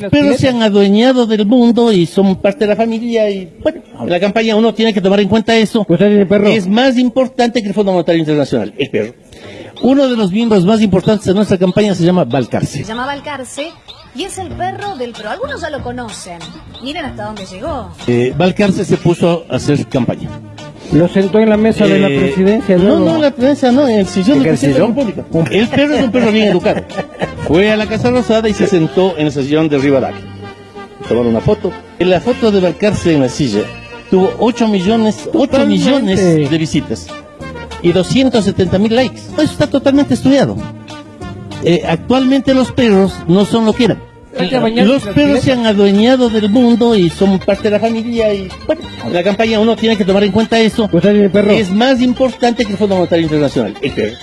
Los perros se han adueñado del mundo y son parte de la familia y bueno, la campaña uno tiene que tomar en cuenta eso. ¿Usted tiene perro? Es más importante que el Fondo Monetario Internacional, el perro. Uno de los miembros más importantes de nuestra campaña se llama Valcarce. Se llama Balcarce y es el perro del pro. Algunos ya lo conocen. Miren hasta dónde llegó. Eh, Valcarce se puso a hacer campaña. Lo sentó en la mesa de la Eh, presidencia. No, no, en la presidencia no, en el sillón ¿En del el presidente de la sillón? República. El perro es un perro bien educado. Fue a la Casa Rosada y se sentó en el sillón de Rivadavia. Tomaron una foto. En la foto de Valcarce en la silla tuvo 8 millones, 8 Totalmente. millones de visitas y 270 mil likes. Eso está totalmente estudiado. Eh, actualmente los perros no son lo que eran. Los perros se han adueñado del mundo y son parte de la familia y bueno, la campaña uno tiene que tomar en cuenta eso. ¿Usted tiene perro? Es más importante que el Fondo Monetario Internacional, el perro.